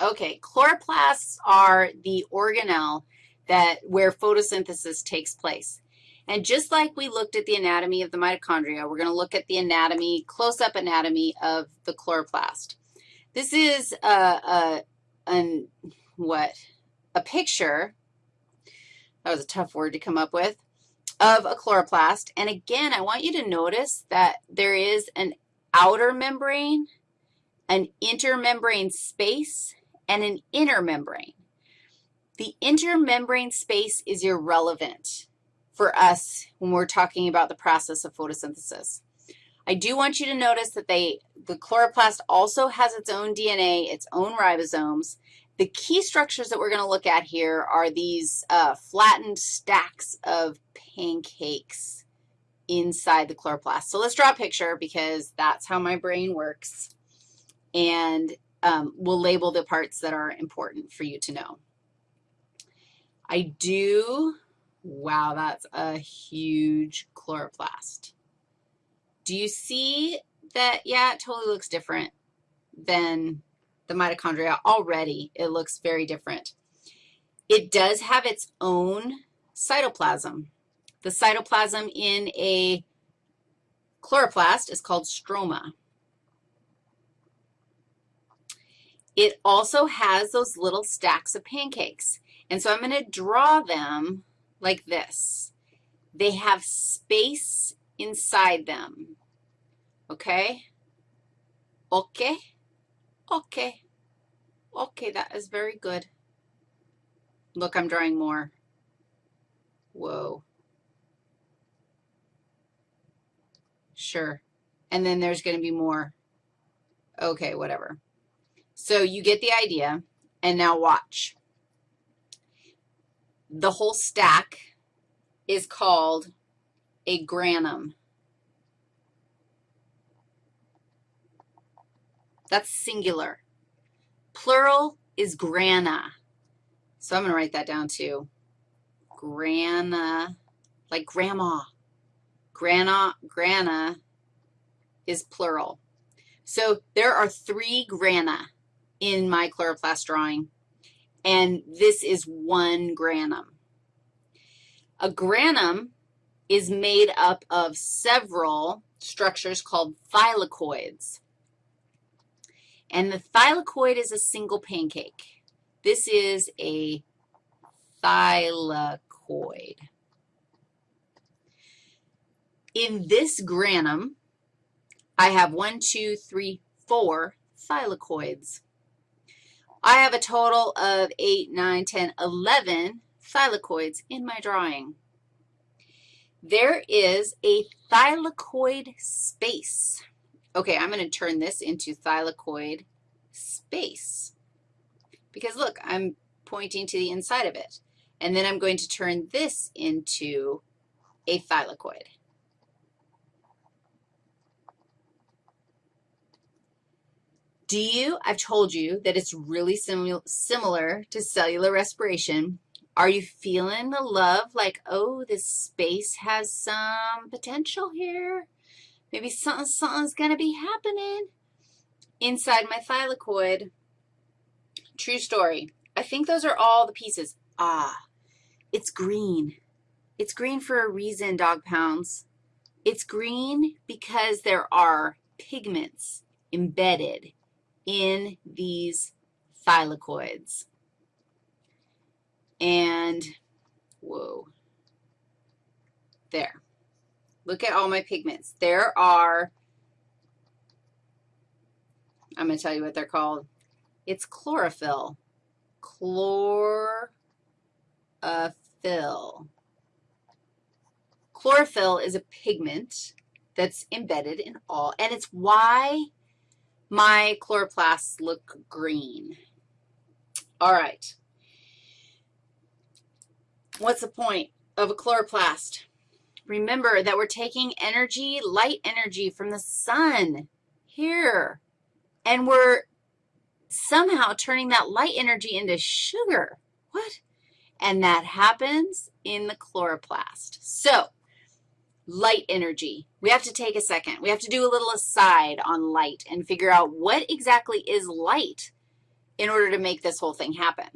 Okay, chloroplasts are the organelle that where photosynthesis takes place. And just like we looked at the anatomy of the mitochondria, we're going to look at the anatomy, close-up anatomy of the chloroplast. This is a, a, an, what, a picture, that was a tough word to come up with, of a chloroplast. And again, I want you to notice that there is an outer membrane, an intermembrane space, and an inner membrane. The intermembrane space is irrelevant for us when we're talking about the process of photosynthesis. I do want you to notice that they, the chloroplast also has its own DNA, its own ribosomes. The key structures that we're going to look at here are these uh, flattened stacks of pancakes inside the chloroplast. So let's draw a picture because that's how my brain works. And um, we'll label the parts that are important for you to know. I do, wow, that's a huge chloroplast. Do you see that? Yeah, it totally looks different than the mitochondria. Already, it looks very different. It does have its own cytoplasm. The cytoplasm in a chloroplast is called stroma. It also has those little stacks of pancakes. And so I'm going to draw them like this. They have space inside them, okay? Okay, okay, okay, that is very good. Look, I'm drawing more. Whoa. Sure. And then there's going to be more. Okay, whatever. So you get the idea, and now watch. The whole stack is called a granum. That's singular. Plural is grana. So I'm going to write that down too. Grana, like grandma. Grana, grana is plural. So there are three grana in my chloroplast drawing, and this is one granum. A granum is made up of several structures called thylakoids. And the thylakoid is a single pancake. This is a thylakoid. In this granum, I have one, two, three, four thylakoids. I have a total of 8, 9, 10, 11 thylakoids in my drawing. There is a thylakoid space. Okay, I'm going to turn this into thylakoid space because, look, I'm pointing to the inside of it. And then I'm going to turn this into a thylakoid. Do you, I've told you that it's really sim similar to cellular respiration. Are you feeling the love like, oh, this space has some potential here? Maybe something, something's going to be happening inside my thylakoid. True story. I think those are all the pieces. Ah, it's green. It's green for a reason, dog pounds. It's green because there are pigments embedded in these thylakoids. And, whoa, there. Look at all my pigments. There are, I'm going to tell you what they're called. It's chlorophyll. Chlorophyll. Chlorophyll is a pigment that's embedded in all, and it's why my chloroplasts look green. All right. What's the point of a chloroplast? Remember that we're taking energy, light energy from the sun here, and we're somehow turning that light energy into sugar. What? And that happens in the chloroplast. So light energy. We have to take a second. We have to do a little aside on light and figure out what exactly is light. in order to make this whole thing happen.